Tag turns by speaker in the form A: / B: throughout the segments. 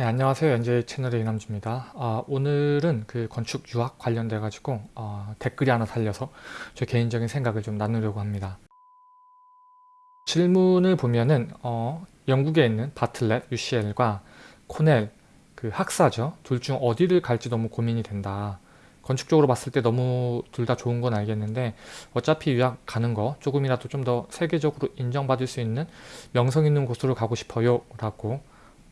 A: 네, 안녕하세요. 연재 채널의 이남주입니다. 아, 오늘은 그 건축 유학 관련돼 가지고 어, 댓글이 하나 살려서 제 개인적인 생각을 좀 나누려고 합니다. 질문을 보면은 어, 영국에 있는 바틀렛 UCL과 코넬 그 학사죠. 둘 중 어디를 갈지 너무 고민이 된다. 건축적으로 봤을 때 너무 둘 다 좋은 건 알겠는데 어차피 유학 가는 거 조금이라도 좀 더 세계적으로 인정받을 수 있는 명성 있는 곳으로 가고 싶어요 라고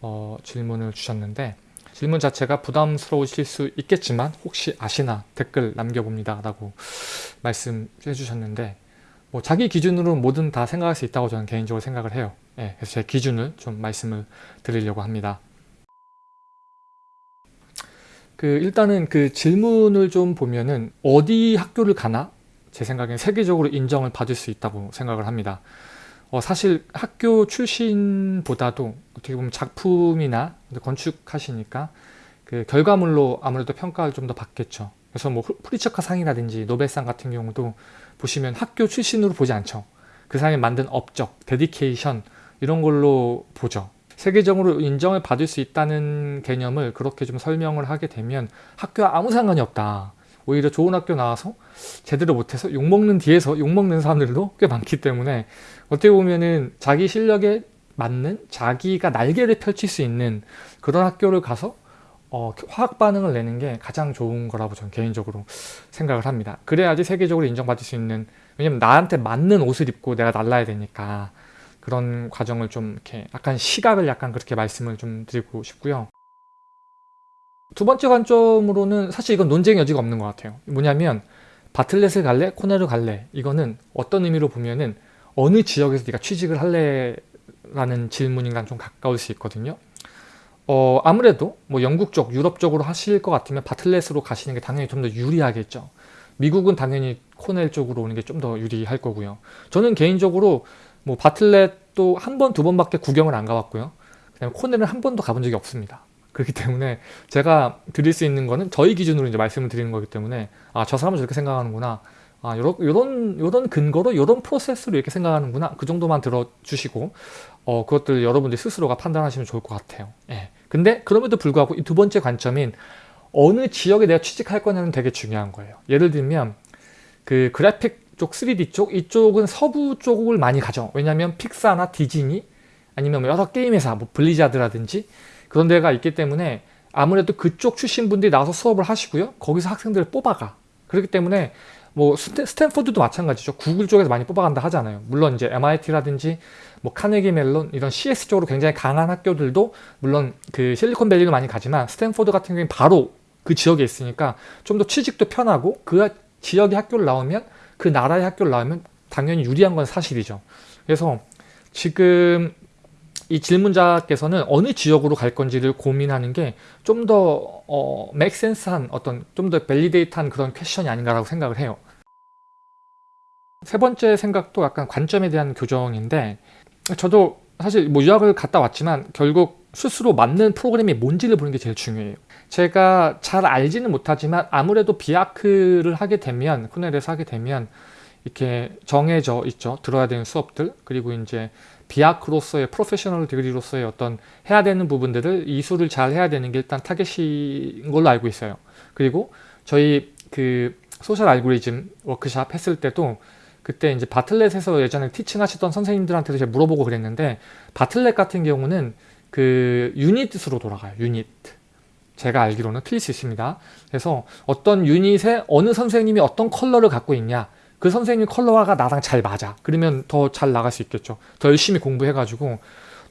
A: 어, 질문을 주셨는데 질문 자체가 부담스러우실 수 있겠지만 혹시 아시나 댓글 남겨봅니다 라고 말씀해 주셨는데 뭐 자기 기준으로 뭐든 다 생각할 수 있다고 저는 개인적으로 생각을 해요 예, 그래서 제 기준을 좀 말씀을 드리려고 합니다 그 일단은 그 질문을 좀 보면은 어디 학교를 가나 제 생각엔 세계적으로 인정을 받을 수 있다고 생각을 합니다 어, 사실 학교 출신보다도 어떻게 보면 작품이나 건축하시니까 그 결과물로 아무래도 평가를 좀 더 받겠죠. 그래서 뭐 프리처카 상이라든지 노벨상 같은 경우도 보시면 학교 출신으로 보지 않죠. 그 사람이 만든 업적, 데디케이션 이런 걸로 보죠. 세계적으로 인정을 받을 수 있다는 개념을 그렇게 좀 설명을 하게 되면 학교와 아무 상관이 없다. 오히려 좋은 학교 나와서 제대로 못해서 욕먹는 뒤에서 욕먹는 사람들도 꽤 많기 때문에 어떻게 보면은 자기 실력에 맞는 자기가 날개를 펼칠 수 있는 그런 학교를 가서 어, 화학 반응을 내는 게 가장 좋은 거라고 저는 개인적으로 생각을 합니다. 그래야지 세계적으로 인정받을 수 있는 왜냐면 나한테 맞는 옷을 입고 내가 날라야 되니까 그런 과정을 좀 이렇게 약간 시각을 약간 그렇게 말씀을 좀 드리고 싶고요. 두 번째 관점으로는 사실 이건 논쟁 의 여지가 없는 것 같아요. 뭐냐면 바틀렛을 갈래? 코넬을 갈래? 이거는 어떤 의미로 보면은 어느 지역에서 네가 취직을 할래? 라는 질문인간좀 가까울 수 있거든요. 어, 아무래도 뭐 영국 쪽, 유럽 쪽으로 하실 것 같으면 바틀렛으로 가시는 게 당연히 좀 더 유리하겠죠. 미국은 당연히 코넬 쪽으로 오는 게 좀 더 유리할 거고요. 저는 개인적으로 뭐 바틀렛도 한 번, 두 번밖에 구경을 안 가봤고요. 그다음에 코넬은 한 번도 가본 적이 없습니다. 그렇기 때문에 제가 드릴 수 있는 거는 저희 기준으로 이제 말씀을 드리는 거기 때문에 아 저 사람은 저렇게 생각하는구나 아 요런 요런 요런 근거로 요런 프로세스로 이렇게 생각하는구나 그 정도만 들어주시고 어 그것들 여러분들 스스로가 판단하시면 좋을 것 같아요 예 근데 그럼에도 불구하고 이 두 번째 관점인 어느 지역에 내가 취직할 거냐는 되게 중요한 거예요 예를 들면 그 그래픽 쪽 3D 쪽 이쪽은 서부 쪽을 많이 가죠 왜냐하면 픽사나 디즈니 아니면 뭐 여러 게임 회사 뭐 블리자드라든지 그런 데가 있기 때문에 아무래도 그쪽 출신 분들이 나와서 수업을 하시고요. 거기서 학생들을 뽑아가. 그렇기 때문에 뭐 스탠포드도 마찬가지죠. 구글 쪽에서 많이 뽑아간다 하잖아요. 물론 이제 MIT라든지 뭐 카네기 멜론 이런 CS 쪽으로 굉장히 강한 학교들도 물론 그 실리콘밸리를 많이 가지만 스탠포드 같은 경우는 바로 그 지역에 있으니까 좀 더 취직도 편하고 그 지역의 학교를 나오면 그 나라의 학교를 나오면 당연히 유리한 건 사실이죠. 그래서 지금 이 질문자께서는 어느 지역으로 갈 건지를 고민하는 게 좀더 어, 맥센스한 어떤 좀 더 밸리데이트한 그런 퀘션이 아닌가라고 생각을 해요. 세 번째 생각도 약간 관점에 대한 교정인데 저도 사실 뭐 유학을 갔다 왔지만 결국 스스로 맞는 프로그램이 뭔지를 보는 게 제일 중요해요. 제가 잘 알지는 못하지만 아무래도 비아크를 하게 되면 코넬에서 하게 되면 이렇게 정해져 있죠. 들어야 되는 수업들 그리고 이제 비아크로서의 프로페셔널 디그리로서의 어떤 해야 되는 부분들을 이수를 잘 해야 되는 게 일단 타겟인 걸로 알고 있어요. 그리고 저희 그 소셜 알고리즘 워크샵 했을 때도 그때 이제 바틀렛에서 예전에 티칭 하셨던 선생님들한테도 제가 물어보고 그랬는데 바틀렛 같은 경우는 그 유닛으로 돌아가요. 유닛. 제가 알기로는 틀릴 수 있습니다. 그래서 어떤 유닛에 어느 선생님이 어떤 컬러를 갖고 있냐 그 선생님 컬러화가 나랑 잘 맞아 그러면 더 잘 나갈 수 있겠죠 더 열심히 공부해가지고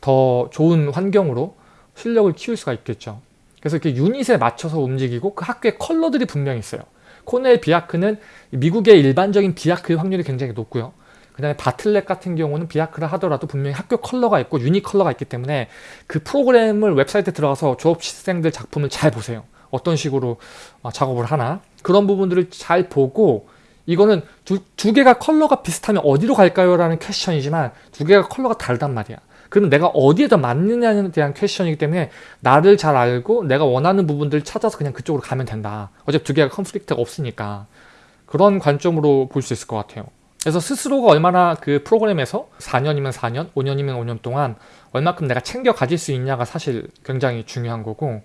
A: 더 좋은 환경으로 실력을 키울 수가 있겠죠 그래서 이렇게 유닛에 맞춰서 움직이고 그 학교의 컬러들이 분명히 있어요 코넬 비아크는 미국의 일반적인 비아크의 확률이 굉장히 높고요 그 다음에 바틀렛 같은 경우는 비아크를 하더라도 분명히 학교 컬러가 있고 유니 컬러가 있기 때문에 그 프로그램을 웹사이트에 들어가서 졸업생들 시 작품을 잘 보세요 어떤 식으로 어, 작업을 하나 그런 부분들을 잘 보고 이거는 두, 두 개가 컬러가 비슷하면 어디로 갈까요? 라는 퀘션이지만 두 개가 컬러가 다르단 말이야. 그럼 내가 어디에 더 맞느냐에 대한 퀘션이기 때문에 나를 잘 알고 내가 원하는 부분들 을 찾아서 그냥 그쪽으로 가면 된다. 어차피 두 개가 컨플릭트가 없으니까. 그런 관점으로 볼 수 있을 것 같아요. 그래서 스스로가 얼마나 그 프로그램에서 4년이면 4년, 5년이면 5년 동안 얼마큼 내가 챙겨 가질 수 있냐가 사실 굉장히 중요한 거고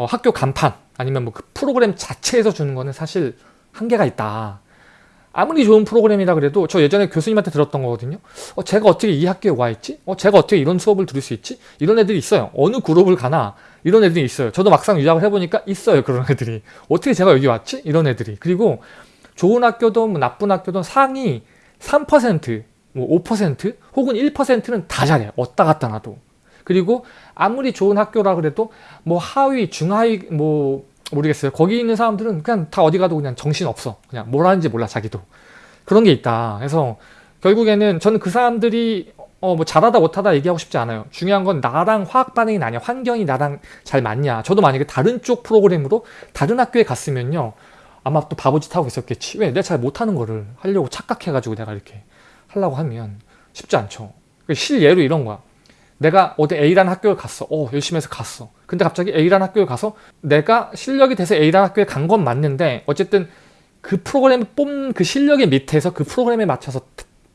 A: 어, 학교 간판 아니면 뭐 그 프로그램 자체에서 주는 거는 사실 한계가 있다. 아무리 좋은 프로그램이라 그래도 저 예전에 교수님한테 들었던 거거든요. 어, 제가 어떻게 이 학교에 와 있지? 어, 제가 어떻게 이런 수업을 들을 수 있지? 이런 애들이 있어요. 어느 그룹을 가나 이런 애들이 있어요. 저도 막상 유학을 해보니까 있어요. 그런 애들이. 어떻게 제가 여기 왔지? 이런 애들이. 그리고 좋은 학교든 뭐 나쁜 학교든 상위 3%, 뭐 5% 혹은 1%는 다 잘해요. 왔다 갔다 나도. 그리고 아무리 좋은 학교라 그래도 뭐 하위, 중하위 뭐 모르겠어요. 거기 있는 사람들은 그냥 다 어디 가도 그냥 정신없어. 그냥 뭘 하는지 몰라 자기도. 그런 게 있다. 그래서 결국에는 저는 그 사람들이 어 뭐 잘하다 못하다 얘기하고 싶지 않아요. 중요한 건 나랑 화학 반응이 나냐, 환경이 나랑 잘 맞냐. 저도 만약에 다른 쪽 프로그램으로 다른 학교에 갔으면요. 아마 또 바보짓 하고 있었겠지. 왜? 내가 잘 못하는 거를 하려고 착각해가지고 내가 이렇게 하려고 하면 쉽지 않죠. 그 실예로 이런 거야. 내가 어디 A라는 학교에 갔어. 어, 열심히 해서 갔어. 근데 갑자기 A라는 학교에 가서 내가 실력이 돼서 A라는 학교에 간 건 맞는데 어쨌든 그 프로그램을 뽑는 그 실력의 밑에서 그 프로그램에 맞춰서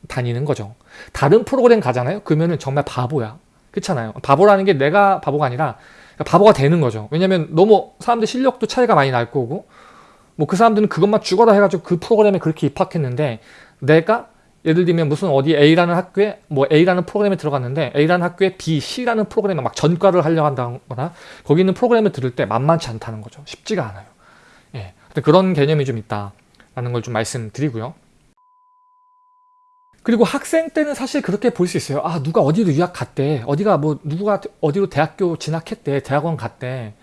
A: 다니는 거죠. 다른 프로그램 가잖아요. 그러면은 정말 바보야. 그렇잖아요. 바보라는 게 내가 바보가 아니라 그러니까 바보가 되는 거죠. 왜냐면 너무 사람들 실력도 차이가 많이 날 거고 뭐 그 사람들은 그것만 죽어라 해가지고 그 프로그램에 그렇게 입학했는데 내가 예를 들면 무슨 어디 A라는 학교에 뭐 A라는 프로그램에 들어갔는데 A라는 학교에 B, C라는 프로그램에 막 전과를 하려 한다거나 거기 있는 프로그램을 들을 때 만만치 않다는 거죠. 쉽지가 않아요. 예. 그런 개념이 좀 있다라는 걸 좀 말씀드리고요. 그리고 학생 때는 사실 그렇게 볼 수 있어요. 아 누가 어디로 유학 갔대. 어디가 뭐 누가 어디로 대학교 진학했대. 대학원 갔대.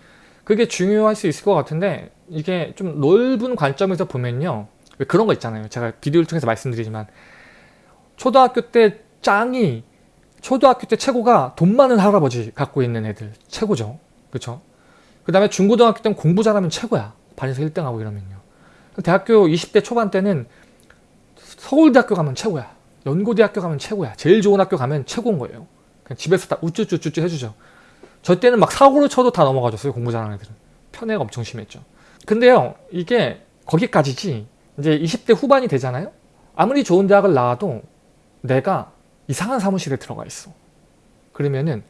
A: 그게 중요할 수 있을 것 같은데 이게 좀 넓은 관점에서 보면요. 왜 그런 거 있잖아요. 제가 비디오를 통해서 말씀드리지만 초등학교 때 짱이 초등학교 때 최고가 돈 많은 할아버지 갖고 있는 애들 최고죠 그쵸 그 다음에 중고등학교 때는 공부 잘하면 최고야 반에서 1등하고 이러면요 대학교 20대 초반 때는 서울대학교 가면 최고야 연고대학교 가면 최고야 제일 좋은 학교 가면 최고인 거예요 그냥 집에서 다 우쭈쭈쭈쭈 해주죠 저 때는 막 사고를 쳐도 다 넘어가줬어요 공부 잘하는 애들은 편애가 엄청 심했죠 근데요 이게 거기까지지 이제 20대 후반이 되잖아요 아무리 좋은 대학을 나와도 내가 이상한 사무실에 들어가 있어 그러면은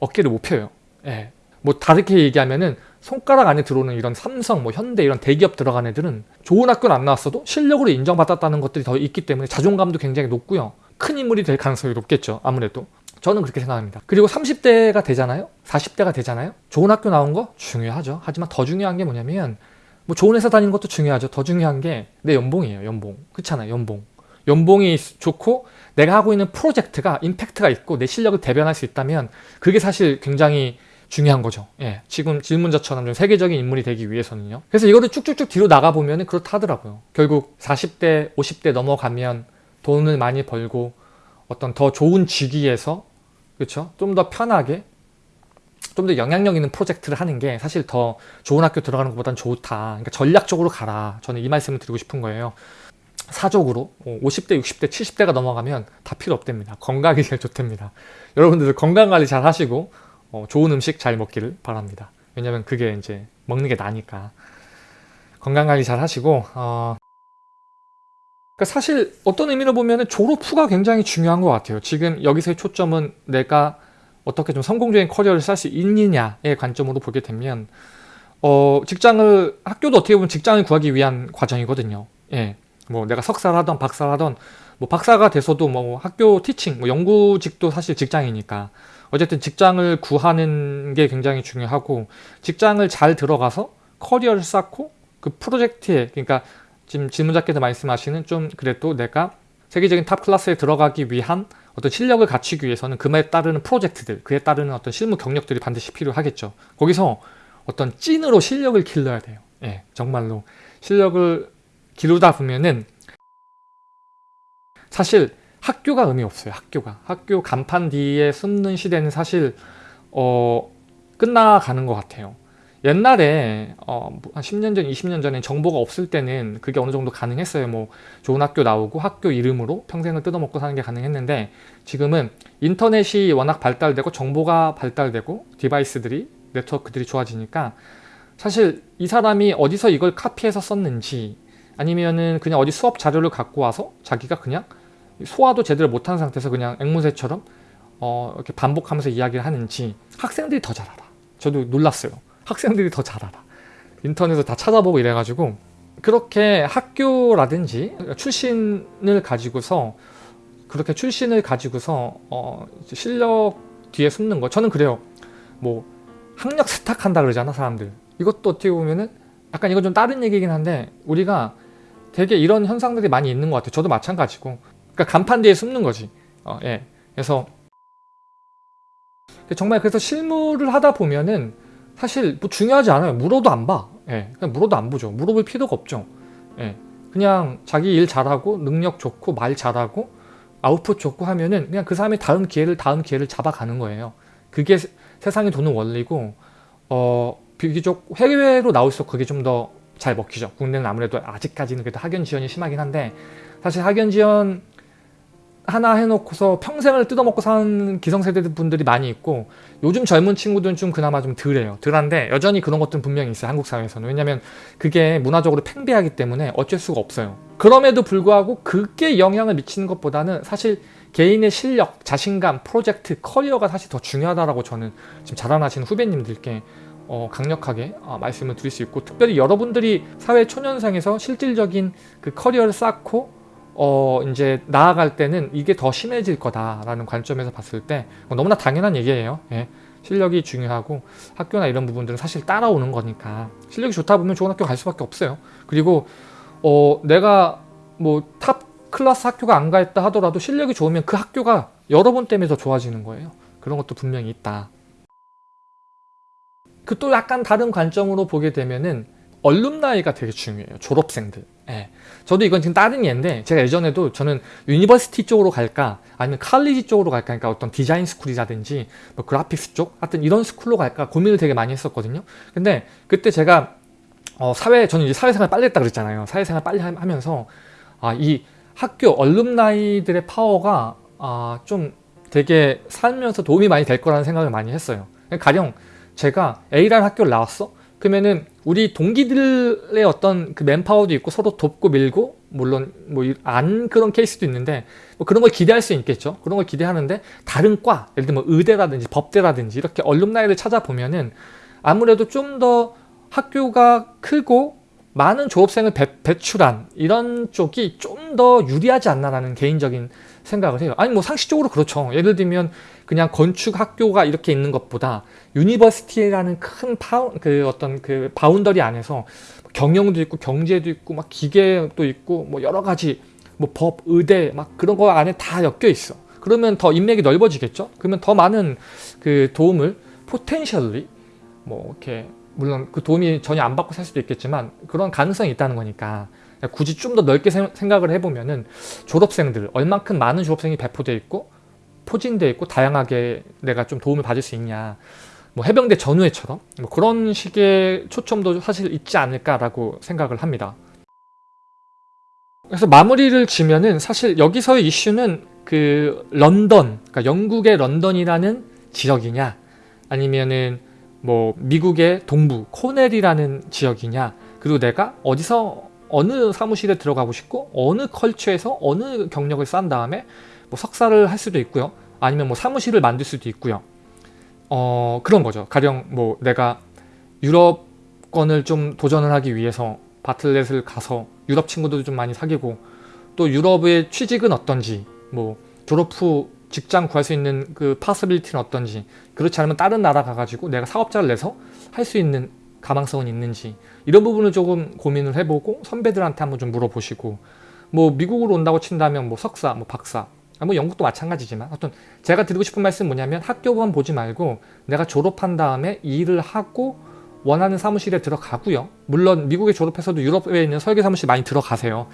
A: 어깨를 못 펴요 예. 뭐 다르게 얘기하면은 손가락 안에 들어오는 이런 삼성, 뭐 현대 이런 대기업 들어간 애들은 좋은 학교는 안 나왔어도 실력으로 인정받았다는 것들이 더 있기 때문에 자존감도 굉장히 높고요. 큰 인물이 될 가능성이 높겠죠. 아무래도. 저는 그렇게 생각합니다. 그리고 30대가 되잖아요. 40대가 되잖아요. 좋은 학교 나온 거 중요하죠. 하지만 더 중요한 게 뭐냐면 뭐 좋은 회사 다니는 것도 중요하죠. 더 중요한 게 내 연봉이에요. 연봉. 그렇잖아요. 연봉. 연봉이 좋고 내가 하고 있는 프로젝트가 임팩트가 있고 내 실력을 대변할 수 있다면 그게 사실 굉장히 중요한 거죠. 예, 지금 질문자처럼 좀 세계적인 인물이 되기 위해서는요. 그래서 이거를 쭉쭉쭉 뒤로 나가보면 그렇다 하더라고요. 결국 40대, 50대 넘어가면 돈을 많이 벌고 어떤 더 좋은 직위에서 그렇죠? 좀 더 편하게 좀 더 영향력 있는 프로젝트를 하는 게 사실 더 좋은 학교 들어가는 것보단 좋다. 그러니까 전략적으로 가라. 저는 이 말씀을 드리고 싶은 거예요. 사적으로 50대, 뭐 60대, 70대가 넘어가면 다 필요 없답니다. 건강이 제일 좋답니다. 여러분들도 건강관리 잘 하시고 어, 좋은 음식 잘 먹기를 바랍니다. 왜냐면 그게 이제 먹는 게 나니까 건강관리 잘 하시고 어... 그러니까 사실 어떤 의미로 보면 졸업 후가 굉장히 중요한 것 같아요. 지금 여기서의 초점은 내가 어떻게 좀 성공적인 커리어를 쌀수 있느냐의 관점으로 보게 되면 어, 직장을 학교도 어떻게 보면 직장을 구하기 위한 과정이거든요. 예. 뭐 내가 석사라던박사라던뭐 박사가 돼서도 뭐 학교 티칭, 뭐 연구직도 사실 직장이니까 어쨌든 직장을 구하는 게 굉장히 중요하고 직장을 잘 들어가서 커리어를 쌓고 그 프로젝트에 그러니까 지금 질문자께서 말씀하시는 좀 그래도 내가 세계적인 탑 클래스에 들어가기 위한 어떤 실력을 갖추기 위해서는 그에 따르는 프로젝트들, 그에 따르는 어떤 실무 경력들이 반드시 필요하겠죠. 거기서 어떤 찐으로 실력을 길러야 돼요. 예, 정말로 실력을 기르다 보면은 사실 학교가 의미 없어요. 학교가. 학교 간판 뒤에 숨는 시대는 사실 어, 끝나가는 것 같아요. 옛날에 어, 뭐 한 10년 전, 20년 전에 정보가 없을 때는 그게 어느 정도 가능했어요. 뭐 좋은 학교 나오고 학교 이름으로 평생을 뜯어먹고 사는 게 가능했는데 지금은 인터넷이 워낙 발달되고 정보가 발달되고 디바이스들이 네트워크들이 좋아지니까 사실 이 사람이 어디서 이걸 카피해서 썼는지 아니면은 그냥 어디 수업 자료를 갖고 와서 자기가 그냥 소화도 제대로 못한 상태에서 그냥 앵무새처럼 어, 이렇게 반복하면서 이야기를 하는지 학생들이 더 잘 알아. 저도 놀랐어요. 학생들이 더 잘 알아. 인터넷에서 다 찾아보고 이래가지고 그렇게 학교라든지 출신을 가지고서 그렇게 출신을 가지고서 어, 실력 뒤에 숨는 거 저는 그래요. 뭐 학력 세탁한다 그러잖아 사람들. 이것도 어떻게 보면은 약간 이건 좀 다른 얘기긴 한데 우리가 되게 이런 현상들이 많이 있는 것 같아요. 저도 마찬가지고. 그러니까 간판 뒤에 숨는 거지. 어, 예. 그래서 정말 그래서 실무를 하다 보면은 사실 뭐 중요하지 않아요. 물어도 안 봐. 예. 그냥 물어도 안 보죠. 물어볼 필요가 없죠. 예. 그냥 자기 일 잘하고 능력 좋고 말 잘하고 아웃풋 좋고 하면은 그냥 그 사람이 다음 기회를 다음 기회를 잡아가는 거예요. 그게 세상에 도는 원리고 어 비교적 해외로 나올수록 그게 좀더 잘 먹히죠. 국내는 아무래도 아직까지는 그래도 학연 지연이 심하긴 한데 사실 학연 지연 하나 해놓고서 평생을 뜯어먹고 사는 기성세대 분들이 많이 있고 요즘 젊은 친구들은 좀 그나마 좀 덜해요. 덜한데 여전히 그런 것들은 분명히 있어요. 한국 사회에서는. 왜냐면 그게 문화적으로 팽배하기 때문에 어쩔 수가 없어요. 그럼에도 불구하고 그게 영향을 미치는 것보다는 사실 개인의 실력, 자신감, 프로젝트, 커리어가 사실 더 중요하다고 라 저는 지금 자랑하시는 후배님들께 어, 강력하게 어, 말씀을 드릴 수 있고 특별히 여러분들이 사회 초년생에서 실질적인 그 커리어를 쌓고 어, 이제 나아갈 때는 이게 더 심해질 거다라는 관점에서 봤을 때 뭐 너무나 당연한 얘기예요. 예. 실력이 중요하고 학교나 이런 부분들은 사실 따라오는 거니까 실력이 좋다 보면 좋은 학교 갈 수밖에 없어요. 그리고 어, 내가 뭐 탑 클래스 학교가 안 가했다 하더라도 실력이 좋으면 그 학교가 여러분 때문에 더 좋아지는 거예요. 그런 것도 분명히 있다. 그또 약간 다른 관점으로 보게 되면은 얼룸나이가 되게 중요해요. 졸업생들. 예. 저도 이건 지금 다른 예인데 제가 예전에도 저는 유니버시티 쪽으로 갈까 아니면 칼리지 쪽으로 갈까 그러니까 어떤 디자인 스쿨이라든지 뭐 그래픽스 쪽 하여튼 이런 스쿨로 갈까 고민을 되게 많이 했었거든요. 근데 그때 제가 어, 사회 저는 이제 사회생활 빨리 했다 그랬잖아요. 사회생활 빨리 하면서 아, 이 학교 얼룸나이들의 파워가 아, 좀 되게 살면서 도움이 많이 될 거라는 생각을 많이 했어요. 가령 제가 A라는 학교를 나왔어? 그러면은 우리 동기들의 어떤 그 맨파워도 있고 서로 돕고 밀고 물론 뭐 안 그런 케이스도 있는데 뭐 그런 걸 기대할 수 있겠죠 그런 걸 기대하는데 다른 과 예를 들면 뭐 의대라든지 법대라든지 이렇게 얼룸나이를 찾아보면은 아무래도 좀 더 학교가 크고 많은 졸업생을 배, 배출한 이런 쪽이 좀 더 유리하지 않나라는 개인적인 생각을 해요. 아니 뭐 상식적으로 그렇죠. 예를 들면 그냥 건축 학교가 이렇게 있는 것보다 유니버시티라는 큰 파운 그 어떤 그 바운더리 안에서 경영도 있고 경제도 있고 막 기계도 있고 뭐 여러 가지 뭐 법, 의대 막 그런 거 안에 다 엮여 있어. 그러면 더 인맥이 넓어지겠죠? 그러면 더 많은 그 도움을 포텐셜리 뭐 이렇게 물론 그 도움이 전혀 안 받고 살 수도 있겠지만 그런 가능성이 있다는 거니까 굳이 좀 더 넓게 생각을 해보면은 졸업생들 얼만큼 많은 졸업생이 배포되어 있고 포진되어 있고 다양하게 내가 좀 도움을 받을 수 있냐 뭐 해병대 전후회처럼 뭐 그런 식의 초점도 사실 있지 않을까라고 생각을 합니다. 그래서 마무리를 지면은 사실 여기서의 이슈는 그 런던, 그러니까 영국의 런던이라는 지역이냐 아니면은 뭐 미국의 동부 코넬이라는 지역이냐 그리고 내가 어디서 어느 사무실에 들어가고 싶고 어느 컬처에서 어느 경력을 쌓은 다음에 뭐 석사를 할 수도 있고요. 아니면 뭐 사무실을 만들 수도 있고요. 어 그런 거죠. 가령 뭐 내가 유럽권을 좀 도전을 하기 위해서 바틀렛을 가서 유럽 친구들도 좀 많이 사귀고 또 유럽의 취직은 어떤지 뭐 졸업 후 직장 구할 수 있는 그 파스빌리티는 어떤지 그렇지 않으면 다른 나라 가가지고 내가 사업자를 내서 할 수 있는 가망성은 있는지 이런 부분을 조금 고민을 해보고 선배들한테 한번 좀 물어보시고 뭐 미국으로 온다고 친다면 뭐 석사, 뭐 박사 아, 뭐 영국도 마찬가지지만 어떤 제가 드리고 싶은 말씀은 뭐냐면 학교만 보지 말고 내가 졸업한 다음에 일을 하고 원하는 사무실에 들어가고요 물론 미국에 졸업해서도 유럽에 있는 설계 사무실 많이 들어가세요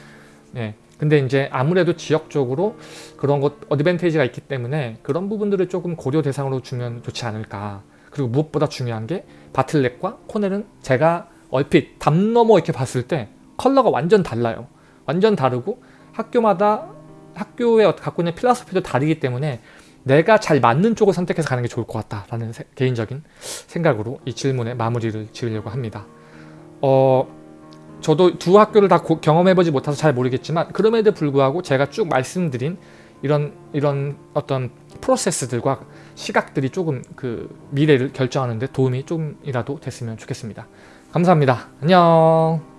A: 예. 근데 이제 아무래도 지역적으로 그런 것 어드밴테이지가 있기 때문에 그런 부분들을 조금 고려 대상으로 주면 좋지 않을까 그리고 무엇보다 중요한 게 바틀렉과 코넬은 제가 얼핏 담 넘어 이렇게 봤을 때 컬러가 완전 달라요. 완전 다르고 학교마다 학교에 갖고 있는 필라소피도 다르기 때문에 내가 잘 맞는 쪽을 선택해서 가는 게 좋을 것 같다라는 세, 개인적인 생각으로 이질문에 마무리를 지으려고 합니다. 어, 저도 두 학교를 다 고, 경험해보지 못해서 잘 모르겠지만 그럼에도 불구하고 제가 쭉 말씀드린 이런 이런 어떤 프로세스들과 시각들이 조금 그 미래를 결정하는 데 도움이 조금이라도 됐으면 좋겠습니다. 감사합니다. 안녕